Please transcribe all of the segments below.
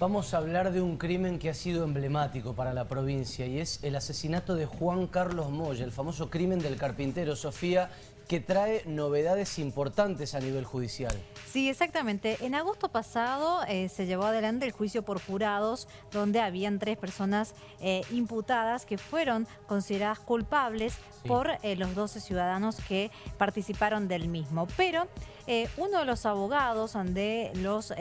Vamos a hablar de un crimen que ha sido emblemático para la provincia y es el asesinato de Juan Carlos Moya, el famoso crimen del carpintero. Sofía, que trae novedades importantes a nivel judicial. Sí, exactamente. En agosto pasado eh, se llevó adelante el juicio por jurados, donde habían tres personas eh, imputadas que fueron consideradas culpables por eh, los 12 ciudadanos que participaron del mismo. Pero uno de los abogados de los,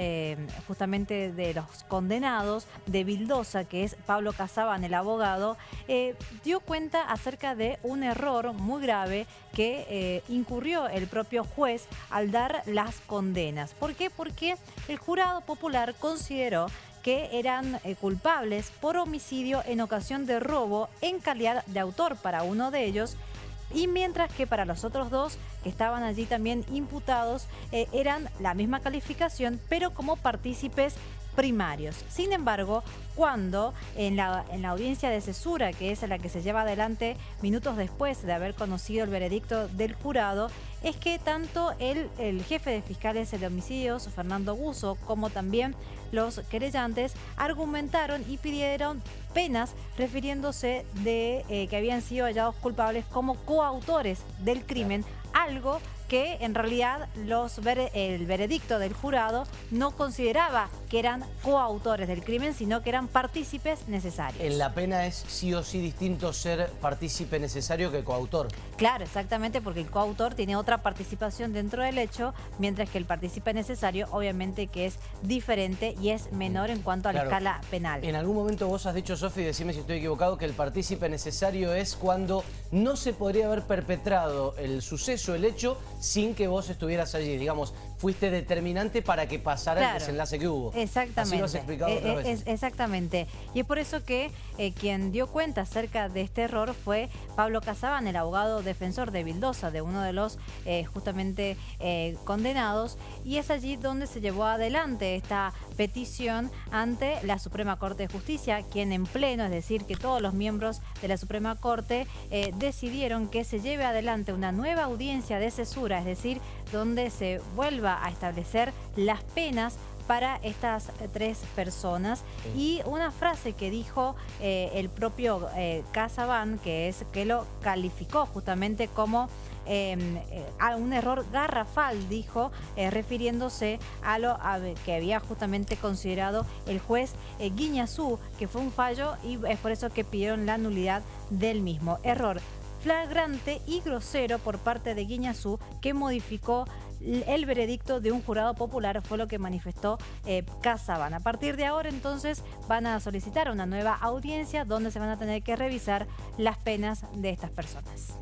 justamente de los condenados de Vildosa, que es Pablo Casaban, el abogado, dio cuenta acerca de un error muy grave que incurrió el propio juez al dar las condenas. ¿Por qué? Porque el jurado popular consideró que eran eh, culpables por homicidio en ocasión de robo en calidad de autor para uno de ellos y mientras que para los otros dos que estaban allí también imputados eh, eran la misma calificación pero como partícipes primarios. Sin embargo, cuando en la, en la audiencia de cesura, que es la que se lleva adelante minutos después de haber conocido el veredicto del jurado, es que tanto el, el jefe de fiscales de homicidios, Fernando Buzo, como también los querellantes argumentaron y pidieron penas refiriéndose de eh, que habían sido hallados culpables como coautores del crimen, algo que en realidad los el veredicto del jurado no consideraba que eran coautores del crimen, sino que eran partícipes necesarios. En la pena es sí o sí distinto ser partícipe necesario que coautor. Claro, exactamente, porque el coautor tiene otra participación dentro del hecho, mientras que el partícipe necesario obviamente que es diferente y es menor en cuanto a la escala penal. En algún momento vos has dicho, Sofi, decime si estoy equivocado, que el partícipe necesario es cuando no se podría haber perpetrado el suceso, el hecho, sin que vos estuvieras allí. Digamos, fuiste determinante para que pasara el desenlace que hubo. Exactamente. Así lo has explicado eh, otra eh, vez. exactamente. Y es por eso que eh, quien dio cuenta acerca de este error fue Pablo Casaban, el abogado defensor de Vildosa, de uno de los justamente condenados. Y es allí donde se llevó adelante esta petición ante la Suprema Corte de Justicia, quien en pleno, es decir, que todos los miembros de la Suprema Corte decidieron que se lleve adelante una nueva audiencia de cesura, es decir, donde se vuelva a establecer las penas para estas tres personas. Y una frase que dijo eh, el propio eh, Casaban, que es que lo calificó justamente como em, eh, a un error garrafal, dijo, refiriéndose a lo que había justamente considerado el juez Guiñazú, que fue un fallo y es por eso que pidieron la nulidad del mismo. Error flagrante y grosero por parte de Guiñazú que modificó el veredicto de un jurado popular fue lo que manifestó eh, Casaban. A partir de ahora entonces van a solicitar una nueva audiencia donde se van a tener que revisar las penas de estas personas.